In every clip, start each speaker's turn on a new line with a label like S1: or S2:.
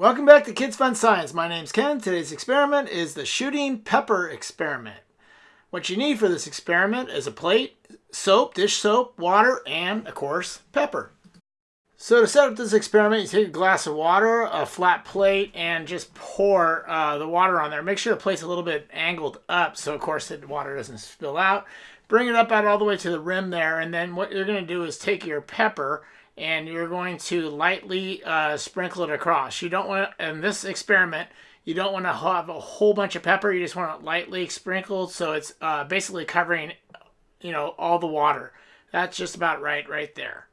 S1: Welcome back to Kids Fun Science. My name's Ken. Today's experiment is the shooting pepper experiment. What you need for this experiment is a plate, soap, dish soap, water, and, of course, pepper. So to set up this experiment, you take a glass of water, a flat plate, and just pour uh, the water on there. Make sure the plate's a little bit angled up so, of course, the water doesn't spill out. Bring it up out all the way to the rim there, and then what you're going to do is take your pepper and you're going to lightly uh, sprinkle it across. You don't want to, in this experiment, you don't want to have a whole bunch of pepper. You just want it lightly sprinkled so it's uh, basically covering, you know, all the water. That's just about right right there.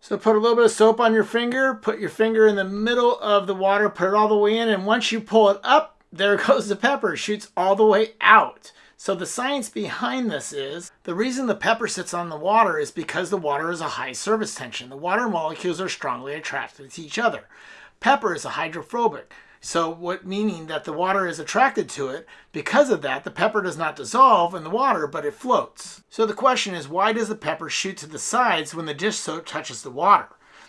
S1: So put a little bit of soap on your finger, put your finger in the middle of the water, put it all the way in, and once you pull it up, there goes the pepper. Shoots all the way out. So the science behind this is the reason the pepper sits on the water is because the water is a high surface tension. The water molecules are strongly attracted to each other. Pepper is a hydrophobic. So what meaning that the water is attracted to it. Because of that, the pepper does not dissolve in the water, but it floats. So the question is, why does the pepper shoot to the sides when the dish soap touches the water?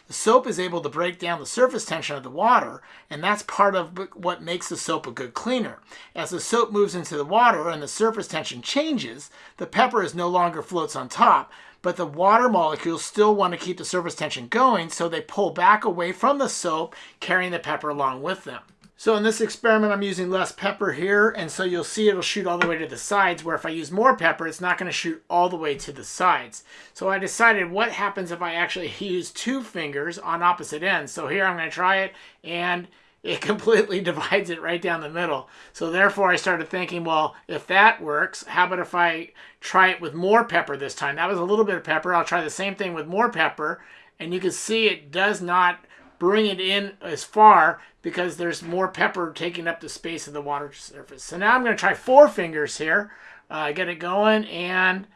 S1: The soap is able to break down the surface tension of the water, and that's part of what makes the soap a good cleaner. As the soap moves into the water and the surface tension changes, the pepper is no longer floats on top, but the water molecules still want to keep the surface tension going, so they pull back away from the soap, carrying the pepper along with them. So in this experiment, I'm using less pepper here, and so you'll see it'll shoot all the way to the sides, where if I use more pepper, it's not going to shoot all the way to the sides. So I decided what happens if I actually use two fingers on opposite ends. So here I'm going to try it, and it completely divides it right down the middle. So therefore I started thinking, well, if that works, how about if I try it with more pepper this time? That was a little bit of pepper. I'll try the same thing with more pepper, and you can see it does not bring it in as far because there's more pepper taking up the space of the water surface. So now I'm going to try four fingers here, uh, get it going, and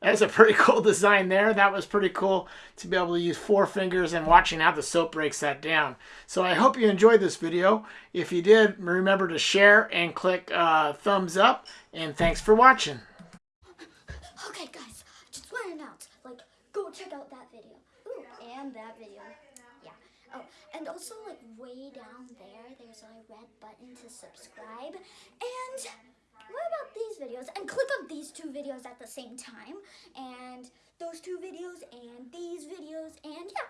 S1: that's a pretty cool design there. That was pretty cool to be able to use four fingers and watching how the soap breaks that down. So I hope you enjoyed this video. If you did, remember to share and click uh, thumbs up, and thanks for watching.
S2: Okay guys, just want to announce, like, go check out that video. Ooh, and that video. Oh, and also like way down there, there's a red button to subscribe. And what about these videos? And click on these two videos at the same time. And those two videos and these videos and yeah.